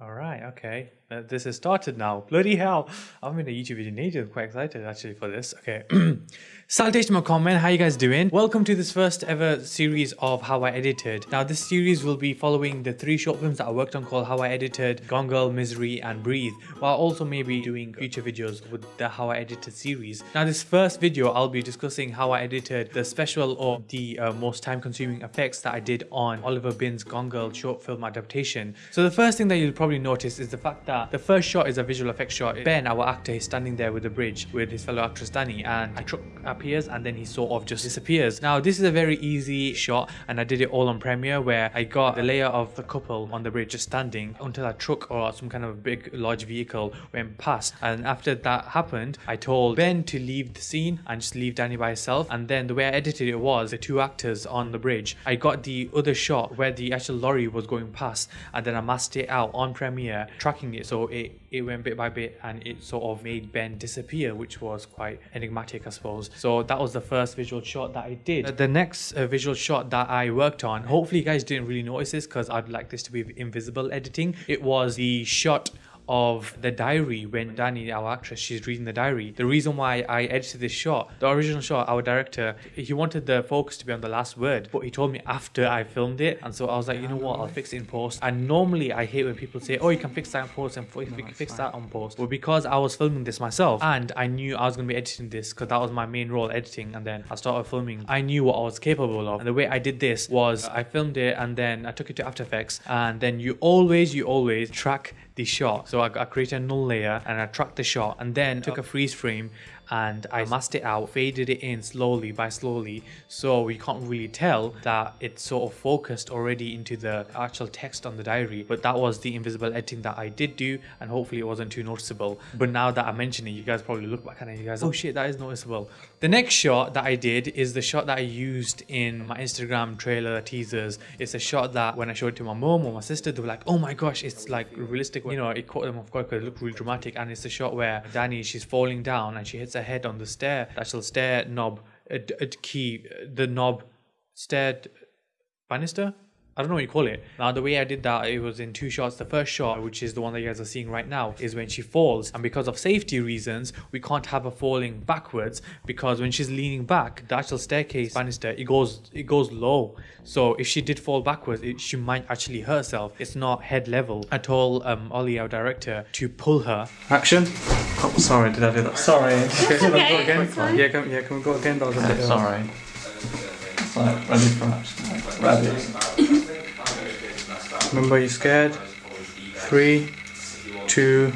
All right, okay. Uh, this has started now. Bloody hell. I'm in a YouTube video. I'm quite excited actually for this. Okay. Salutation, my comment. How you guys doing? Welcome to this first ever series of How I Edited. Now, this series will be following the three short films that I worked on called How I Edited, Gone Girl, Misery, and Breathe, while also maybe doing future videos with the How I Edited series. Now, this first video, I'll be discussing how I edited the special or the uh, most time-consuming effects that I did on Oliver Bin's Gone Girl short film adaptation. So the first thing that you'll probably notice is the fact that the first shot is a visual effects shot. Ben, our actor, is standing there with the bridge with his fellow actress Danny, and a truck appears and then he sort of just disappears. Now, this is a very easy shot, and I did it all on Premiere where I got the layer of the couple on the bridge just standing until a truck or some kind of big, large vehicle went past. And after that happened, I told Ben to leave the scene and just leave Danny by herself. And then the way I edited it was the two actors on the bridge. I got the other shot where the actual lorry was going past, and then I masked it out on Premiere, tracking it so it, it went bit by bit and it sort of made Ben disappear, which was quite enigmatic, I suppose. So that was the first visual shot that I did. The next uh, visual shot that I worked on, hopefully you guys didn't really notice this because I'd like this to be invisible editing. It was the shot of the diary when Danny, our actress, she's reading the diary. The reason why I edited this shot, the original shot, our director, he wanted the focus to be on the last word, but he told me after I filmed it. And so I was like, you know what, I'll fix it in post. And normally I hate when people say, oh, you can fix that in post and you can fix that on post. But because I was filming this myself and I knew I was going to be editing this because that was my main role, editing, and then I started filming, I knew what I was capable of. And the way I did this was I filmed it and then I took it to After Effects and then you always, you always track the shot. So I, I created a null layer and I tracked the shot and then took a freeze frame and I masked it out, faded it in slowly by slowly so we can't really tell that it's sort of focused already into the actual text on the diary but that was the invisible editing that I did do and hopefully it wasn't too noticeable but now that I mention it you guys probably look back and you guys oh shit that is noticeable. The next shot that I did is the shot that I used in my Instagram trailer teasers. It's a shot that when I showed it to my mom or my sister they were like oh my gosh it's like realistic you know it caught them off guard because it looked really dramatic and it's a shot where Danny she's falling down and she hits her head on the stair, the actual stair knob, uh, uh, key, the knob, stair banister. I don't know what you call it. Now, the way I did that, it was in two shots. The first shot, which is the one that you guys are seeing right now, is when she falls. And because of safety reasons, we can't have her falling backwards because when she's leaning back, the actual staircase banister, it goes it goes low. So if she did fall backwards, it, she might actually hurt herself. It's not head level. I told um, Ollie, our director, to pull her. Action. Oh, sorry, did I do that? Sorry. Okay, can we go again? Yeah, can, yeah, can we go again? That was a bit. Sorry. Right, ready for action. Ready. Remember, you're scared. Three, two,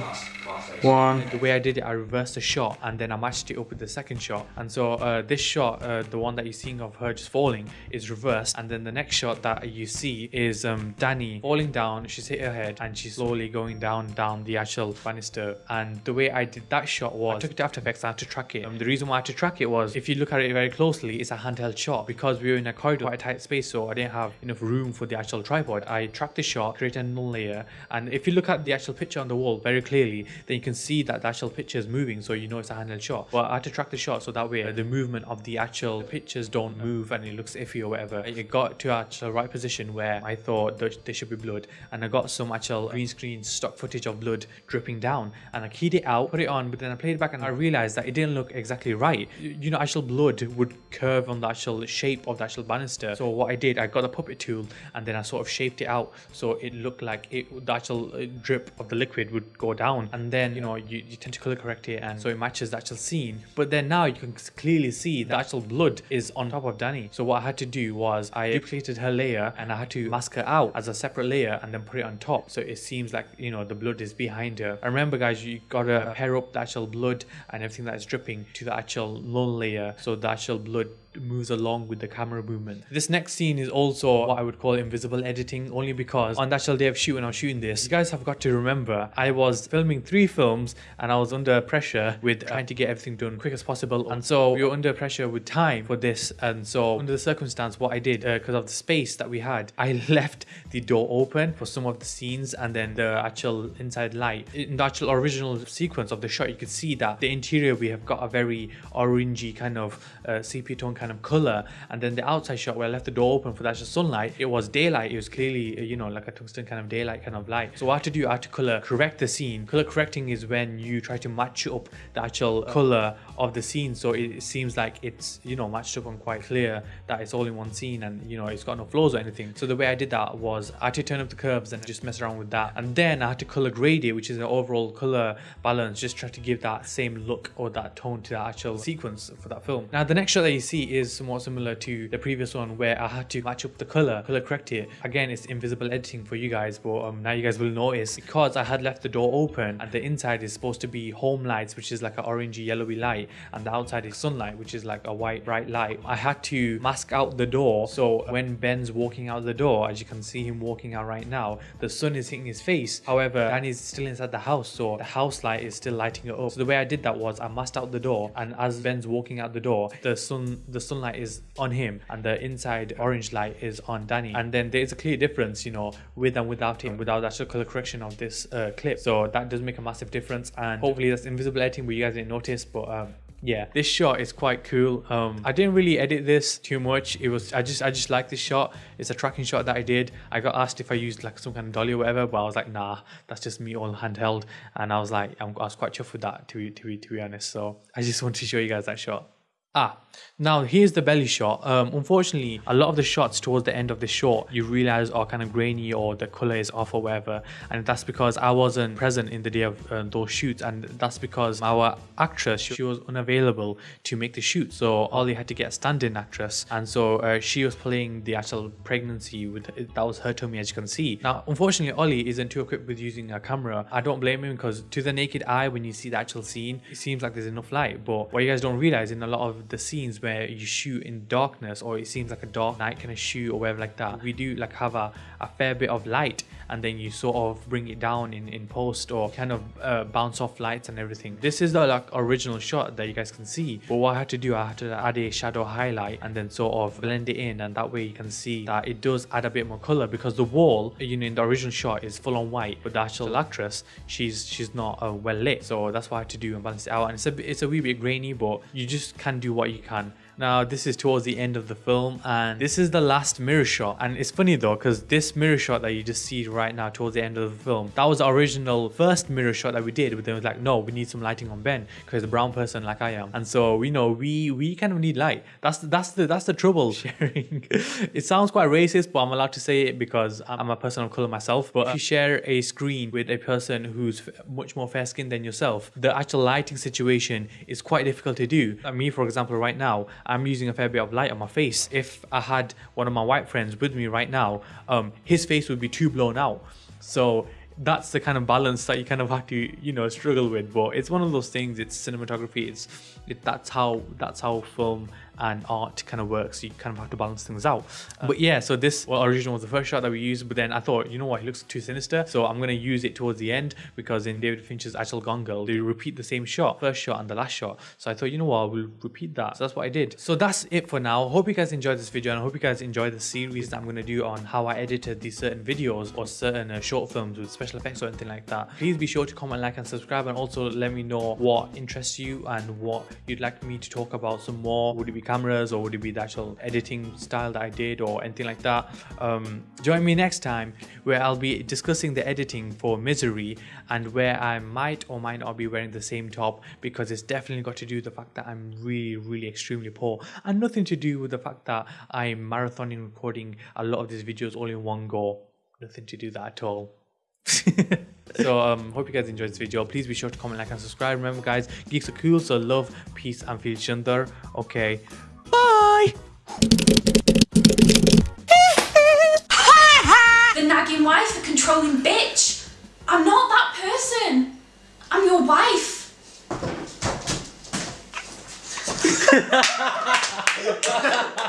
one. The way I did it, I reversed the shot and then I matched it up with the second shot. And so uh, this shot, uh, the one that you're seeing of her just falling, is reversed. And then the next shot that you see is um, Danny falling down. She's hit her head and she's slowly going down, down the actual banister. And the way I did that shot was I took it to After Effects. and I had to track it. Um, the reason why I had to track it was if you look at it very closely, it's a handheld shot because we were in a corridor, quite a tight space, so I didn't have enough room for the actual tripod. I tracked the shot, created a null layer, and if you look at the actual picture on the wall very clearly, then you can see that the actual picture is moving, so you know it's a handheld shot. But I had to track the shot so that way uh, the movement of the actual pictures don't move and it looks iffy or whatever. It got to actual right position where I thought that there should be blood, and I got some actual green screen stock footage of blood dripping down, and I keyed it out, put it on, but then I played it back and I realized that it didn't look exactly right. You you know, actual blood would curve on the actual shape of the actual banister. So what I did, I got a puppet tool and then I sort of shaped it out so it looked like it the actual uh, drip of the liquid would go down, and then you know you, you tend to color correct it and so it matches the actual scene. But then now you can clearly see the actual blood is on top of Danny. So what I had to do was I duplicated her layer and I had to mask her out as a separate layer and then put it on top. So it seems like, you know, the blood is behind her. And remember guys, you gotta pair up the actual blood and everything that is dripping to the actual null layer. So the actual blood moves along with the camera movement. This next scene is also what I would call invisible editing only because on the actual day of shooting, I was shooting this, you guys have got to remember I was filming three films and I was under pressure with trying to get everything done quick as possible. And so we were under pressure with time for this. And so under the circumstance what I did because of the space that we had I left the door open for some of the scenes and then the actual inside light. In the actual original sequence of the shot you could see that the interior we have got a very orangey kind of uh, sepia tone kind of color. And then the outside shot where I left the door open for the actual sunlight, it was daylight. It was clearly, uh, you know, like a tungsten kind of daylight kind of light. So what I had to do, I had to color correct the scene. Color correcting is when you try to match up the actual color of the scene. So it seems like it's, you know, matched up and quite clear that it's all in one scene and, you know, it's got no flaws or anything. So the way I did that was I had to turn up the curves and just mess around with that. And then I had to color grade it, which is an overall color balance, just try to give that same look or that tone to the actual sequence for that film. Now the next shot that you see is somewhat similar to the previous one where I had to match up the color, color correct it. Again, it's invisible editing for you guys, but um, now you guys will notice because I had left the door open and the inside is supposed to be home lights, which is like an orangey yellowy light, and the outside is sunlight, which is like a white bright light. I had to mask out the door. So when Ben's walking out the door, as you can see him walking out right now, the sun is hitting his face. However, Danny's still inside the house, so the house light is still lighting it up. So the way I did that was I masked out the door, and as Ben's walking out the door, the sun the sunlight is on him, and the inside orange light is on Danny. And then there's a clear difference, you know, with and without him, without the actual color correction of this uh, clip. So that does make a massive difference, and hopefully that's invisible editing, where you guys didn't notice. But um, yeah. This shot is quite cool. Um i didn't really edit this too much. It was i just i just like this shot. It's a tracking shot that i did. I got asked if i used like some kind of dolly or whatever but i was like nah that's just me all handheld. And i was like I'm, i was quite chuffed with that to, to, to be honest. So i just wanted to show you guys that shot Ah, now here's the belly shot. Um, unfortunately, a lot of the shots towards the end of the shot you realize are kind of grainy or the color is off or whatever, and that's because I wasn't present in the day of uh, those shoots, and that's because our actress she was unavailable to make the shoot, so Ollie had to get a stand-in actress, and so uh, she was playing the actual pregnancy with that was her tummy as you can see. Now, unfortunately, Ollie isn't too equipped with using a camera. I don't blame him because to the naked eye, when you see the actual scene, it seems like there's enough light, but what you guys don't realize in a lot of the scenes where you shoot in darkness or it seems like a dark night kind of shoot or whatever like that. We do like have a, a fair bit of light and then you sort of bring it down in in post or kind of uh, bounce off lights and everything. This is the like original shot that you guys can see but what i had to do i had to add a shadow highlight and then sort of blend it in and that way you can see that it does add a bit more color because the wall you know in the original shot is full on white but the actual actress she's she's not uh, well lit. So that's what i had to do and balance it out. And it's a it's a wee bit grainy but you just can do what you can now this is towards the end of the film and this is the last mirror shot. And it's funny though because this mirror shot that you just see right now towards the end of the film that was the original first mirror shot that we did but then was like no we need some lighting on Ben because a brown person like I am. And so we know we we kind of need light. That's the, that's the that's the trouble. Sharing. It sounds quite racist but I'm allowed to say it because I'm a person of color myself. But if you share a screen with a person who's much more fair skinned than yourself the actual lighting situation is quite difficult to do. Like me for example right now I'm using a fair bit of light on my face. If I had one of my white friends with me right now, um, his face would be too blown out. So that's the kind of balance that you kind of have to you know struggle with but it's one of those things it's cinematography it's it, that's how that's how film and art kind of works. So you kind of have to balance things out. Uh, but yeah, so this well, original was the first shot that we used, but then I thought, you know what, he looks too sinister. So I'm going to use it towards the end because in David Fincher's actual Gone Girl, they repeat the same shot, first shot and the last shot. So I thought, you know what, we'll repeat that. So that's what I did. So that's it for now. Hope you guys enjoyed this video and I hope you guys enjoyed the series that I'm going to do on how I edited these certain videos or certain uh, short films with special effects or anything like that. Please be sure to comment, like and subscribe and also let me know what interests you and what you'd like me to talk about some more. Would it be cameras or would it be the actual editing style that I did or anything like that. Um, join me next time where I'll be discussing the editing for Misery and where I might or might not be wearing the same top because it's definitely got to do with the fact that I'm really, really extremely poor and nothing to do with the fact that I'm marathoning recording a lot of these videos all in one go. Nothing to do that at all. so um hope you guys enjoyed this video please be sure to comment like and subscribe remember guys geeks are cool so love peace and feel each other okay Bye! the nagging wife, the controlling bitch. I'm not that person. I'm your wife.